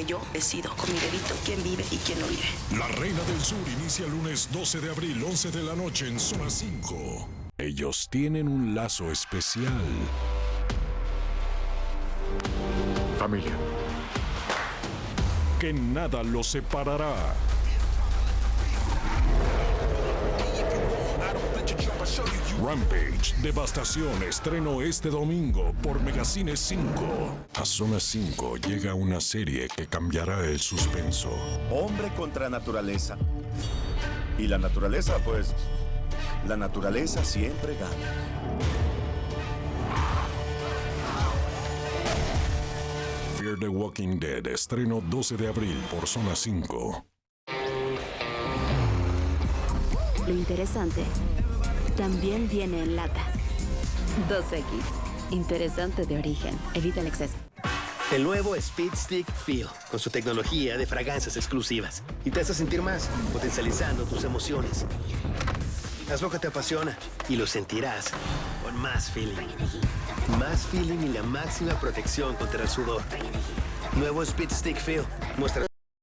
que yo decido con mi bebito quién vive y quién no vive. La Reina del Sur inicia el lunes 12 de abril, 11 de la noche en Zona 5. Ellos tienen un lazo especial. Familia. Que nada los separará. Rampage, Devastación, estreno este domingo por Megacine 5. A Zona 5 llega una serie que cambiará el suspenso. Hombre contra naturaleza. Y la naturaleza, pues, la naturaleza siempre gana. Fear the Walking Dead, estreno 12 de abril por Zona 5. Lo interesante también viene en lata. 2X. Interesante de origen. Evita el exceso. El nuevo Speed Stick Feel, con su tecnología de fragancias exclusivas. Y te hace sentir más, potencializando tus emociones. Haz lo que te apasiona y lo sentirás con más feeling. Más feeling y la máxima protección contra el sudor. Nuevo Speed Stick Feel. Muestra